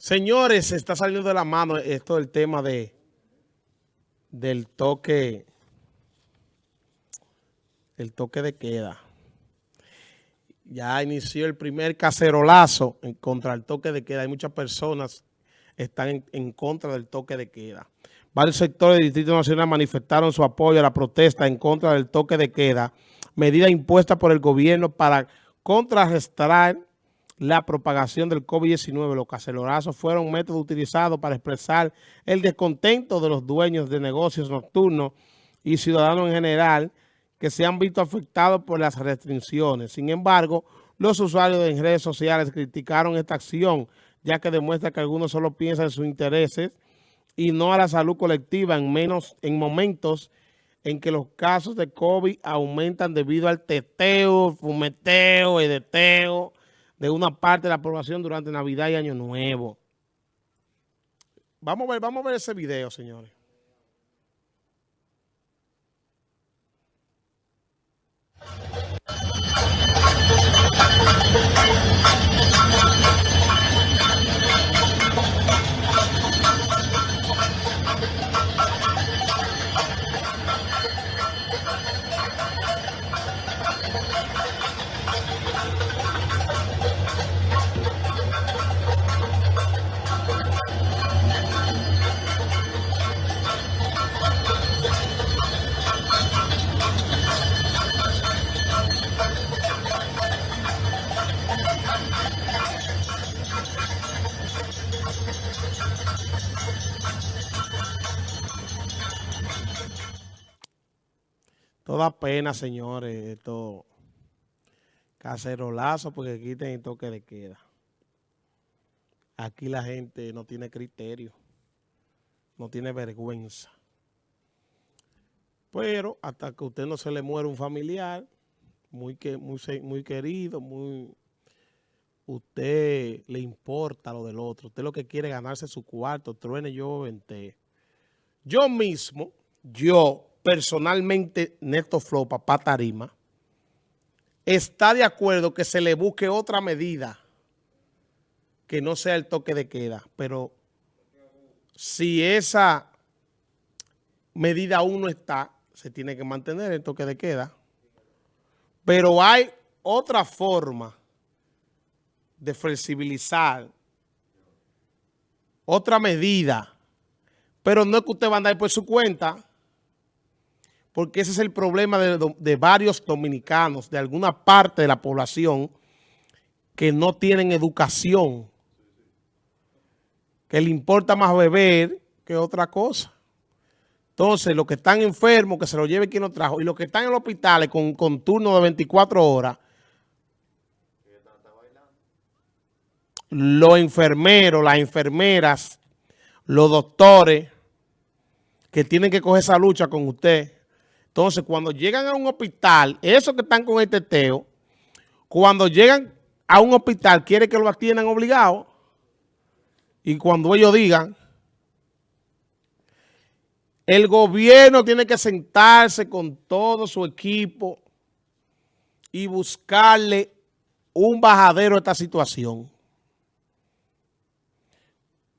Señores, se está saliendo de la mano esto del tema de del toque el toque de queda. Ya inició el primer cacerolazo en contra del toque de queda. Hay muchas personas que están en, contra del toque de queda. Varios sectores del Distrito Nacional manifestaron su apoyo a la protesta en contra del toque de queda, medida impuesta por el gobierno para contrarrestar la propagación del COVID-19. Los cacelorazos fueron un método utilizado para expresar el descontento de los dueños de negocios nocturnos y ciudadanos en general que se han visto afectados por las restricciones. Sin embargo, los usuarios en redes sociales criticaron esta acción, ya que demuestra que algunos solo piensan en sus intereses y no a la salud colectiva en, menos, en momentos en que los casos de COVID aumentan debido al teteo, fumeteo, edeteo, de una parte de la población durante Navidad y Año Nuevo. Vamos a ver, vamos a ver ese video, señores. Toda pena, señores, esto cacerolazo porque quiten el toque de queda. Aquí la gente no tiene criterio, no tiene vergüenza. Pero hasta que usted no se le muere un familiar, muy, que, muy, muy querido, muy usted le importa lo del otro. Usted lo que quiere es ganarse su cuarto, truene yo vente. Yo mismo, yo personalmente Neto Flow, papá Tarima, está de acuerdo que se le busque otra medida que no sea el toque de queda, pero si esa medida aún no está, se tiene que mantener el toque de queda. Pero hay otra forma de flexibilizar, otra medida, pero no es que usted va a andar por su cuenta, porque ese es el problema de, varios dominicanos, de alguna parte de la población que no tienen educación, que le importa más beber que otra cosa. Entonces, los que están enfermos, que se lo lleve quien lo trajo, y los que están en los hospitales con, con turno de 24 horas, los enfermeros, las enfermeras, los doctores, que tienen que coger esa lucha con usted, entonces, cuando llegan a un hospital, esos que están con el teteo, cuando llegan a un hospital, quiere que lo atiendan obligado. Y cuando ellos digan, el gobierno tiene que sentarse con todo su equipo y buscarle un bajadero a esta situación.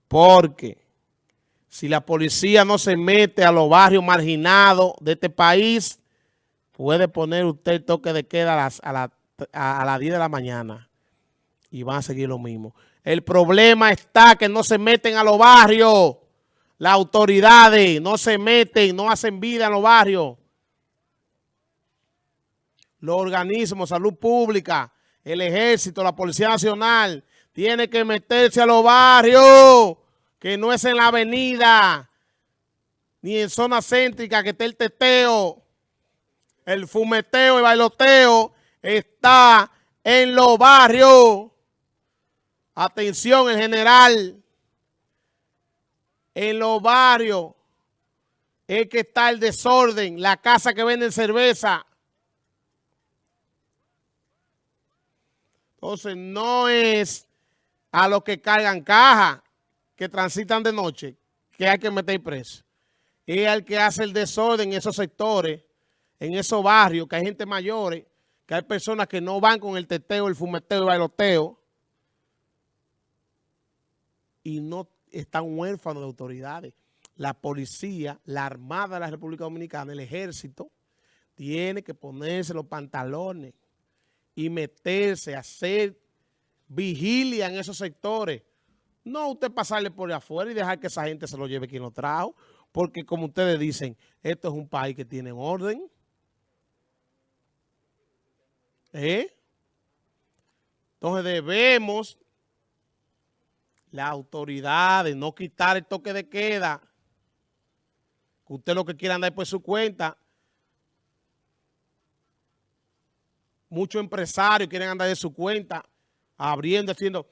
Porque si la policía no se mete a los barrios marginados de este país, puede poner usted el toque de queda a las, a, las 10 de la mañana y van a seguir lo mismo. El problema está que no se meten a los barrios. Las autoridades no se meten, no hacen vida en los barrios. Los organismos, salud pública, el ejército, la Policía Nacional, tienen que meterse a los barrios que no es en la avenida, ni en zona céntrica que esté el teteo, el fumeteo y bailoteo, está en los barrios. Atención en general, en los barrios es que está el desorden, la casa que venden cerveza. Entonces no es a los que cargan caja que transitan de noche, que hay que meter preso. Y al que hace el desorden en esos sectores, en esos barrios, que hay gente mayores, que hay personas que no van con el teteo, el fumeteo, el bailoteo. y no están huérfanos de autoridades. La policía, la Armada de la República Dominicana, el Ejército, tiene que ponerse los pantalones y meterse hacer vigilia en esos sectores. No usted pasarle por afuera y dejar que esa gente se lo lleve quien lo trajo, porque como ustedes dicen, esto es un país que tiene orden. ¿Eh? Entonces debemos, la autoridad, de no quitar el toque de queda, que usted lo que quiera andar por su cuenta. Muchos empresarios quieren andar de su cuenta, abriendo, haciendo,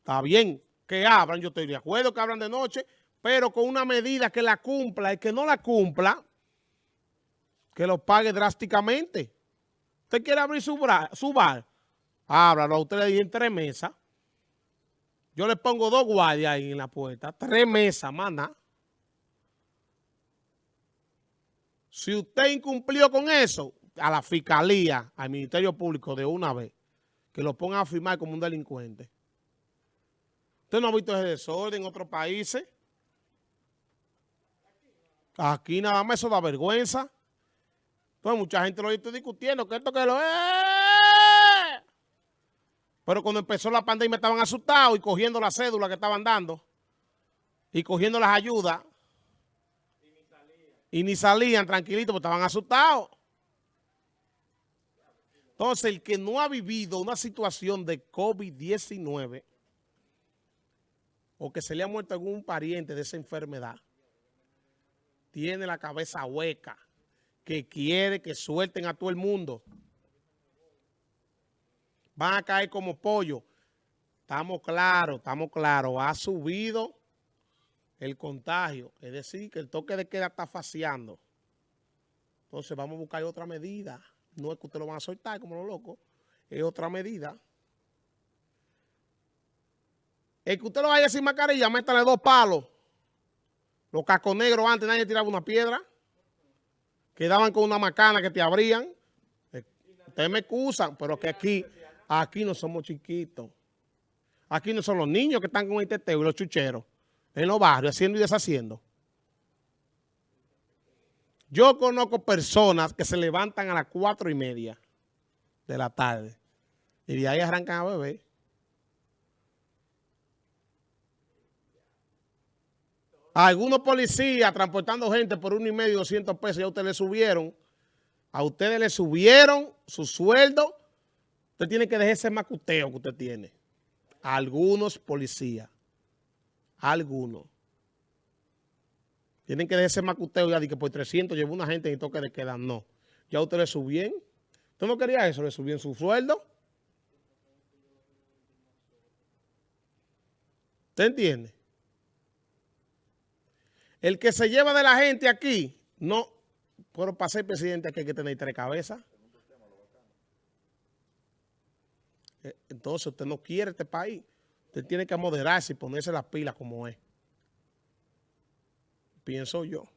está bien que abran, yo estoy de acuerdo que abran de noche, pero con una medida que la cumpla, el que no la cumpla, que lo pague drásticamente. Usted quiere abrir su, bar, Ábralo a usted le en tres mesas. Yo le pongo dos guardias ahí en la puerta. Tres mesas, mana. Si usted incumplió con eso, a la fiscalía, al Ministerio Público de una vez, que lo pongan a firmar como un delincuente. ¿Usted no ha visto ese desorden en otros países? Aquí nada más eso da vergüenza. Pues mucha gente lo está discutiendo, que esto que lo es. Pero cuando empezó la pandemia estaban asustados y cogiendo la cédula que estaban dando y cogiendo las ayudas. Y ni salían, tranquilitos porque estaban asustados. Entonces, el que no ha vivido una situación de COVID-19 o que se le ha muerto algún pariente de esa enfermedad, tiene la cabeza hueca, que quiere que suelten a todo el mundo van a caer como pollo. Estamos claros, estamos claros. Ha subido el contagio. Es decir, que el toque de queda está faciando. Entonces vamos a buscar otra medida. No es que usted lo van a soltar como los locos. Es otra medida. El que usted lo vaya sin mascarilla, métale dos palos. Los cascos negros antes nadie tiraba una piedra. Quedaban con una macana que te abrían. Ustedes me excusan, pero que aquí... Aquí no somos chiquitos. Aquí no son los niños que están con el teteo y los chucheros en los barrios haciendo y deshaciendo. Yo conozco personas que se levantan a las cuatro y media de la tarde y de ahí arrancan a beber. Algunos policías transportando gente por uno y medio, 200 pesos, ya ustedes le subieron. A ustedes le subieron su sueldo Usted tiene que dejar ese macuteo que usted tiene. algunos policías. algunos. Tienen que dejar ese macuteo ya de que por 300 llevó una gente y toque de queda. No. Ya usted le subían. ¿Usted no quería eso? Le subían su sueldo. ¿Usted entiende? El que se lleva de la gente aquí, no, pero para ser presidente aquí hay que tener tres cabezas. Eh, entonces usted no quiere este país. Usted tiene que moderarse y ponerse las pilas como es. Pienso yo.